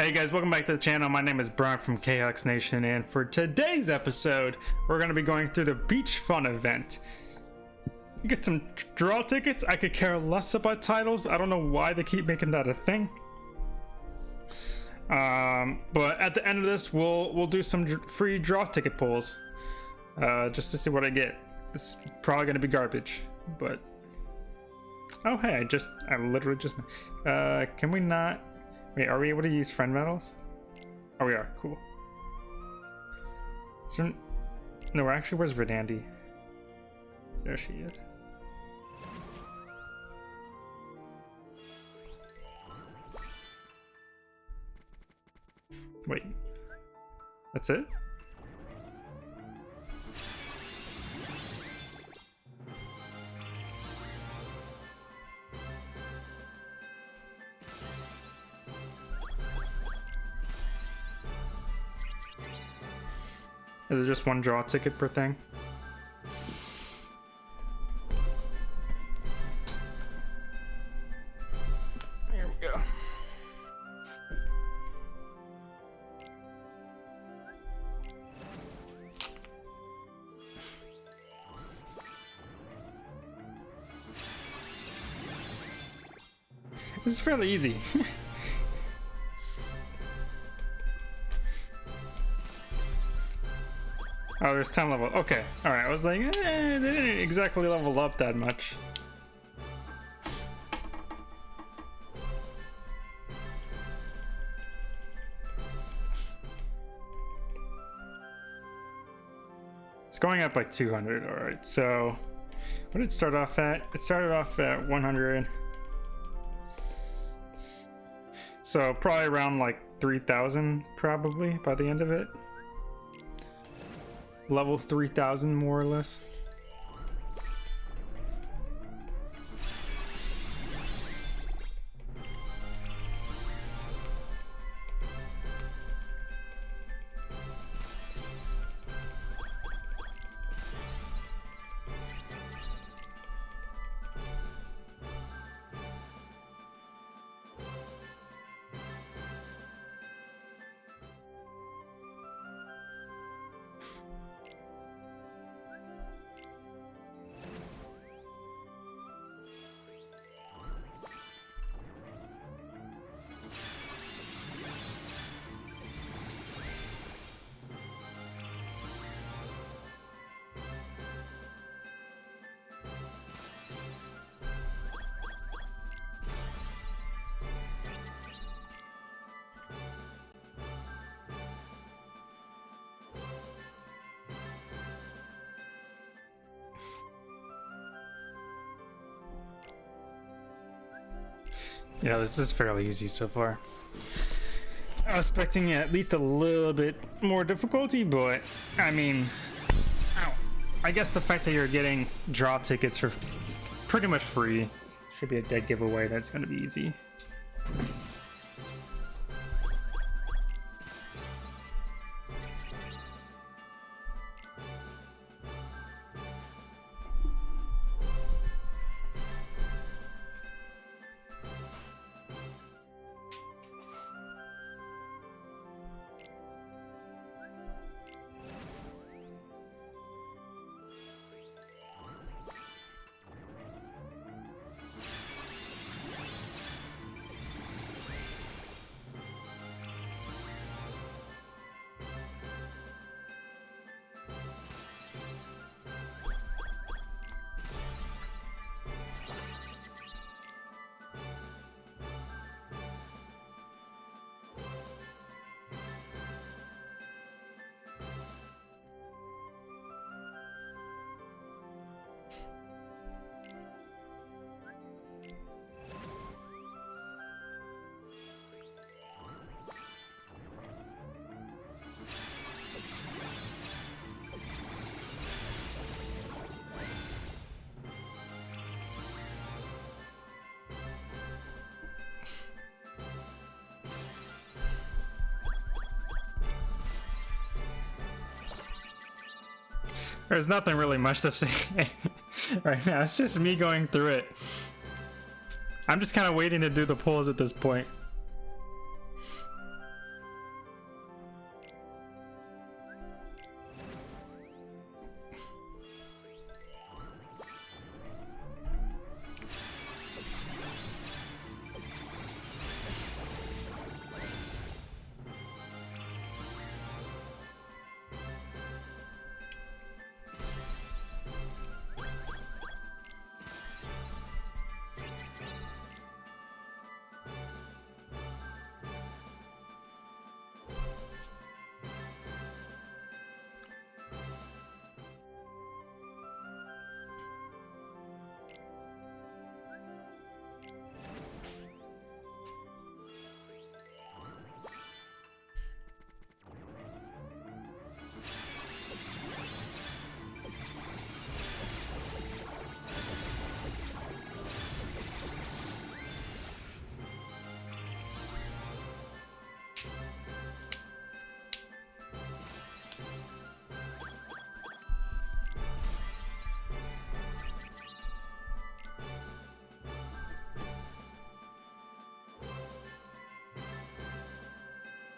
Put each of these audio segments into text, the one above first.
Hey guys, welcome back to the channel. My name is Brian from KHux Nation, and for today's episode, we're going to be going through the Beach Fun event. Get some draw tickets. I could care less about titles. I don't know why they keep making that a thing. Um, but at the end of this, we'll we'll do some free draw ticket pulls, uh, just to see what I get. It's probably going to be garbage, but oh hey, I just I literally just uh, can we not? Wait, are we able to use friend medals? Oh, we are. Cool. There... No, actually, where's Verdandi? There she is. Wait. That's it? Is it just one draw ticket per thing? Here we go. This is fairly easy. Oh, there's 10 level. Okay. Alright, I was like, eh, they didn't exactly level up that much. It's going up by 200. Alright, so what did it start off at? It started off at 100. So probably around like 3,000 probably by the end of it level 3000 more or less. Yeah, this is fairly easy so far. I was expecting at least a little bit more difficulty, but I mean, I guess the fact that you're getting draw tickets for pretty much free should be a dead giveaway. That's going to be easy. There's nothing really much to say right now. It's just me going through it. I'm just kind of waiting to do the pulls at this point.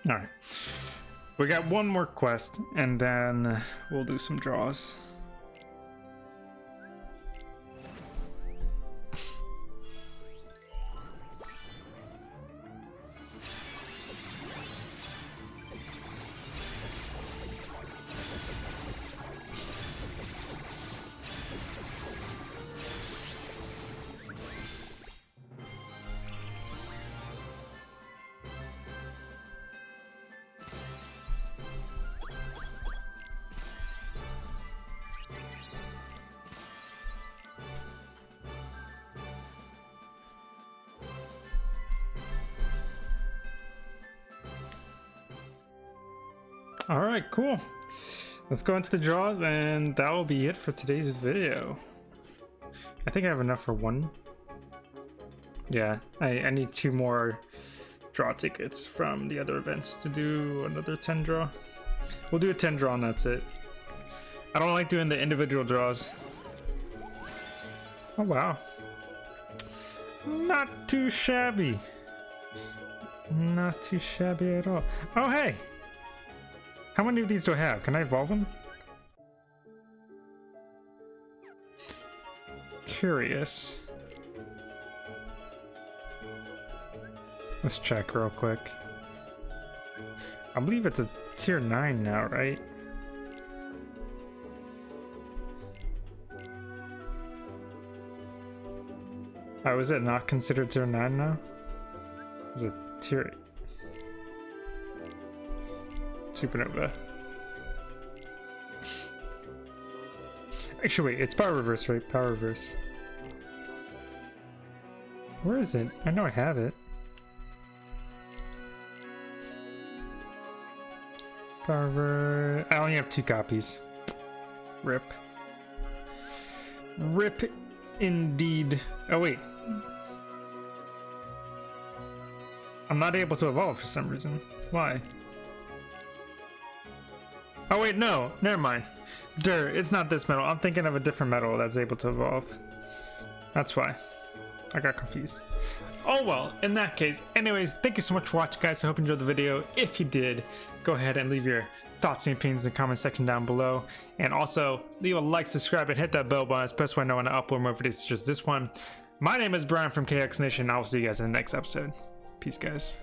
All right. We got one more quest, and then we'll do some draws. All right, cool. Let's go into the draws and that will be it for today's video. I think I have enough for one. Yeah, I, I need two more draw tickets from the other events to do another 10 draw. We'll do a 10 draw and that's it. I don't like doing the individual draws. Oh wow. Not too shabby. Not too shabby at all. Oh hey! How many of these do I have? Can I evolve them? Curious. Let's check real quick. I believe it's a tier 9 now, right? Oh, is it not considered tier 9 now? Is it tier Supernova. Actually, wait, it's Power Reverse, right? Power Reverse. Where is it? I know I have it. Power Reverse. I only have two copies. Rip. Rip indeed. Oh, wait. I'm not able to evolve for some reason. Why? Oh wait, no, never mind. Dur, it's not this medal. I'm thinking of a different medal that's able to evolve. That's why. I got confused. Oh well, in that case, anyways, thank you so much for watching guys. I hope you enjoyed the video. If you did, go ahead and leave your thoughts and opinions in the comment section down below. And also, leave a like, subscribe, and hit that bell button, It's best when I know when I upload more videos as this one. My name is Brian from KHux Nation, I will see you guys in the next episode. Peace, guys.